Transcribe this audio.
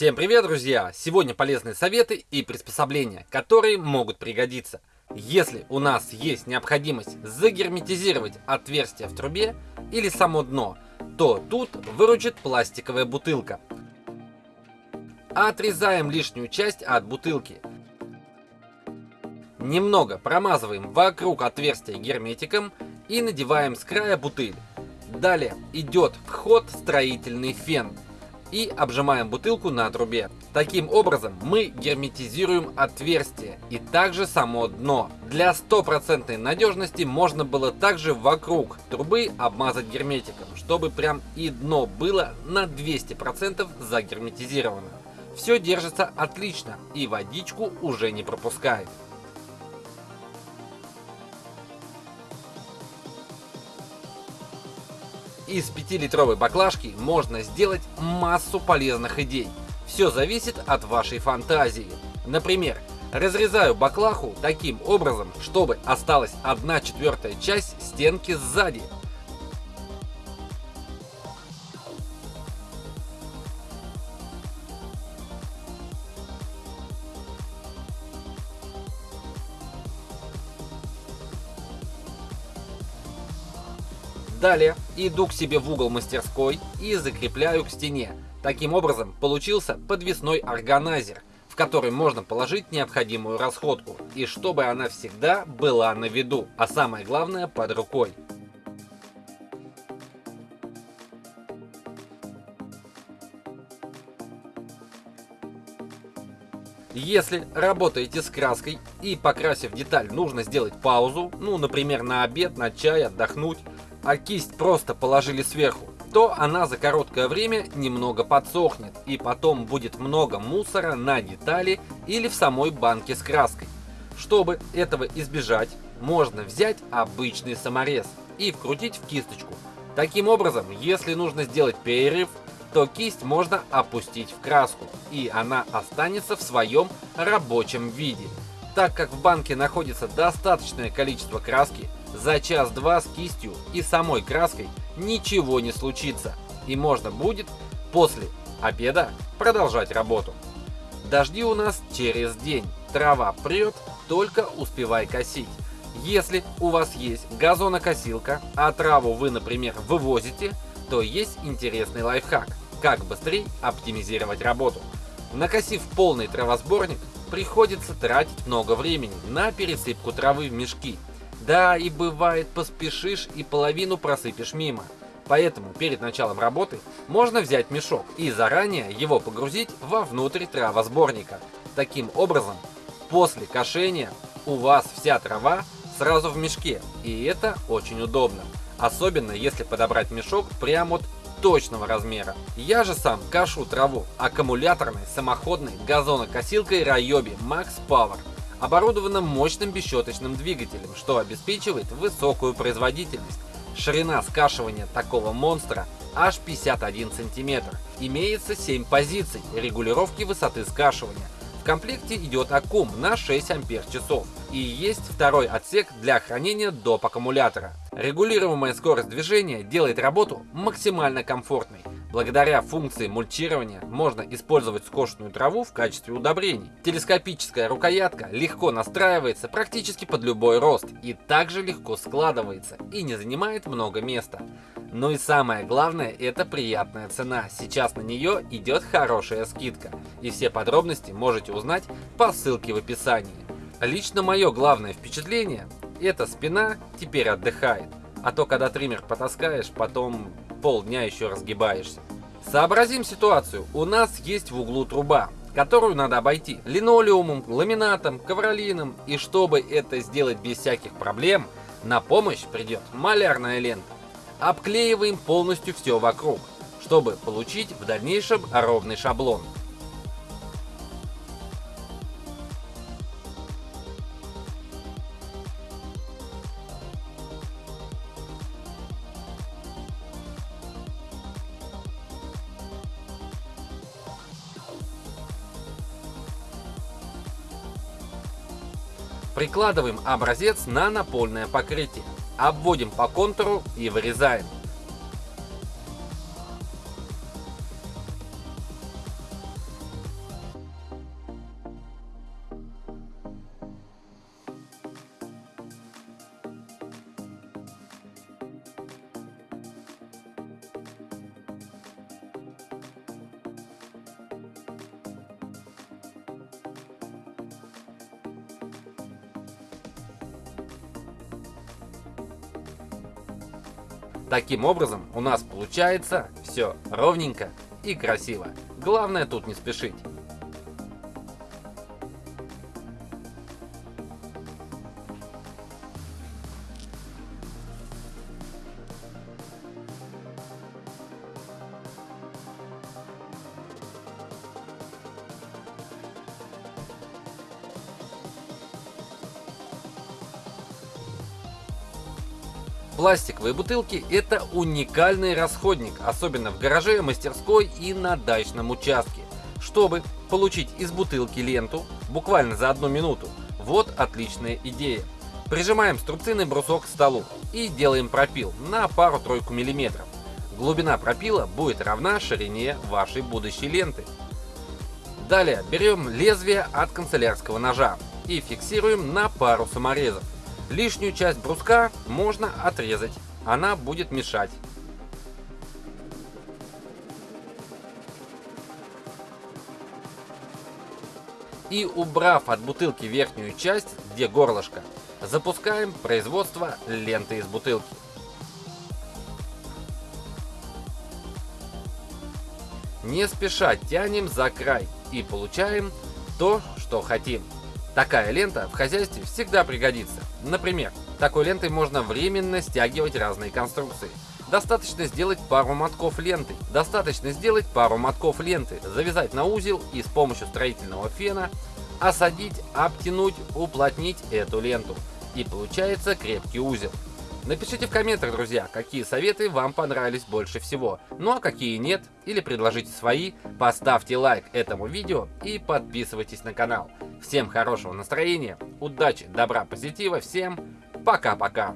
Всем привет, друзья! Сегодня полезные советы и приспособления, которые могут пригодиться. Если у нас есть необходимость загерметизировать отверстие в трубе или само дно, то тут выручит пластиковая бутылка. Отрезаем лишнюю часть от бутылки. Немного промазываем вокруг отверстия герметиком и надеваем с края бутыль. Далее идет в ход строительный фен и обжимаем бутылку на трубе. Таким образом мы герметизируем отверстие и также само дно. Для стопроцентной надежности можно было также вокруг трубы обмазать герметиком, чтобы прям и дно было на 200% загерметизировано. Все держится отлично и водичку уже не пропускает. Из 5-литровой баклажки можно сделать массу полезных идей. Все зависит от вашей фантазии. Например, разрезаю баклаху таким образом, чтобы осталась 1 четвертая часть стенки сзади. Далее иду к себе в угол мастерской и закрепляю к стене. Таким образом получился подвесной органайзер, в который можно положить необходимую расходку, и чтобы она всегда была на виду, а самое главное под рукой. Если работаете с краской и покрасив деталь нужно сделать паузу, ну например на обед, на чай, отдохнуть, а кисть просто положили сверху, то она за короткое время немного подсохнет и потом будет много мусора на детали или в самой банке с краской. Чтобы этого избежать, можно взять обычный саморез и вкрутить в кисточку. Таким образом, если нужно сделать перерыв, то кисть можно опустить в краску, и она останется в своем рабочем виде. Так как в банке находится достаточное количество краски, за час-два с кистью и самой краской ничего не случится, и можно будет после обеда продолжать работу. Дожди у нас через день, трава прет, только успевай косить. Если у вас есть газонокосилка, а траву вы, например, вывозите, то есть интересный лайфхак, как быстрее оптимизировать работу. Накосив полный травосборник, приходится тратить много времени на пересыпку травы в мешки, да, и бывает поспешишь и половину просыпешь мимо. Поэтому перед началом работы можно взять мешок и заранее его погрузить вовнутрь травосборника. Таким образом, после кошения у вас вся трава сразу в мешке, и это очень удобно. Особенно если подобрать мешок прямо от точного размера. Я же сам кашу траву аккумуляторной самоходной газонокосилкой Ryobi Max Power оборудована мощным бесщеточным двигателем, что обеспечивает высокую производительность. Ширина скашивания такого монстра аж 51 см. Имеется 7 позиций регулировки высоты скашивания. В комплекте идет аккум на 6 ампер часов и есть второй отсек для хранения доп. аккумулятора. Регулируемая скорость движения делает работу максимально комфортной. Благодаря функции мульчирования можно использовать скошенную траву в качестве удобрений. Телескопическая рукоятка легко настраивается практически под любой рост и также легко складывается и не занимает много места. Ну и самое главное это приятная цена. Сейчас на нее идет хорошая скидка. И все подробности можете узнать по ссылке в описании. Лично мое главное впечатление эта спина теперь отдыхает. А то когда триммер потаскаешь, потом полдня еще разгибаешься. Сообразим ситуацию. У нас есть в углу труба, которую надо обойти линолеумом, ламинатом, ковролином. И чтобы это сделать без всяких проблем, на помощь придет малярная лента. Обклеиваем полностью все вокруг, чтобы получить в дальнейшем ровный шаблон. Прикладываем образец на напольное покрытие. Обводим по контуру и вырезаем. Таким образом у нас получается все ровненько и красиво. Главное тут не спешить. Пластиковые бутылки – это уникальный расходник, особенно в гараже, мастерской и на дачном участке. Чтобы получить из бутылки ленту буквально за одну минуту, вот отличная идея. Прижимаем струбцинный брусок к столу и делаем пропил на пару-тройку миллиметров. Глубина пропила будет равна ширине вашей будущей ленты. Далее берем лезвие от канцелярского ножа и фиксируем на пару саморезов. Лишнюю часть бруска можно отрезать, она будет мешать. И убрав от бутылки верхнюю часть, где горлышко, запускаем производство ленты из бутылки. Не спеша тянем за край и получаем то, что хотим. Такая лента в хозяйстве всегда пригодится. Например, такой лентой можно временно стягивать разные конструкции. Достаточно сделать пару мотков ленты. Достаточно сделать пару мотков ленты, завязать на узел и с помощью строительного фена осадить, обтянуть, уплотнить эту ленту. И получается крепкий узел. Напишите в комментах, друзья, какие советы вам понравились больше всего, ну а какие нет, или предложите свои, поставьте лайк этому видео и подписывайтесь на канал. Всем хорошего настроения, удачи, добра, позитива, всем пока-пока.